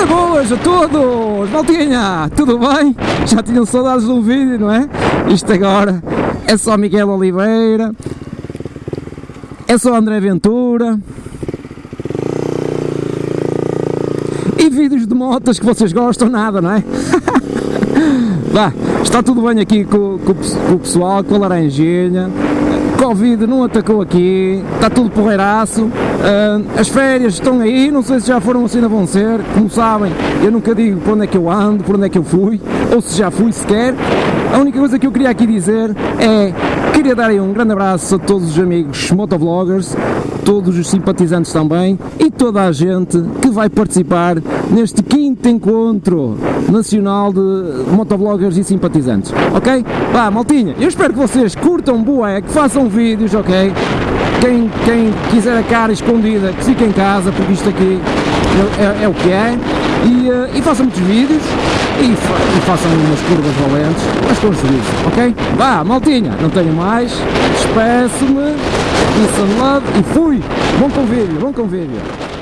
Ora boas a todos! Maltinha, tudo bem? Já tinham saudades de um vídeo, não é? Isto agora é só Miguel Oliveira, é só André Ventura e vídeos de motas que vocês gostam, nada, não é? Vá, está tudo bem aqui com, com, com o pessoal, com a laranjinha. Covid não atacou aqui, está tudo porreiraço. Uh, as férias estão aí, não sei se já foram assim, não vão ser. Como sabem, eu nunca digo por onde é que eu ando, por onde é que eu fui, ou se já fui sequer. A única coisa que eu queria aqui dizer é queria dar aí um grande abraço a todos os amigos motovloggers, todos os simpatizantes também e toda a gente que vai participar neste quinto encontro nacional de motovloggers e simpatizantes, ok? Vá, maltinha, eu espero que vocês curtam bué, que façam vídeos, ok? Quem, quem quiser a cara escondida, que fique em casa, porque isto aqui é, é, é o que é, e, uh, e façam muitos vídeos, e, fa e façam umas curvas valentes, mas com juízo, ok? Vá, maltinha, não tenho mais, despeço-me, peace love, e fui! Bom convívio, bom convívio!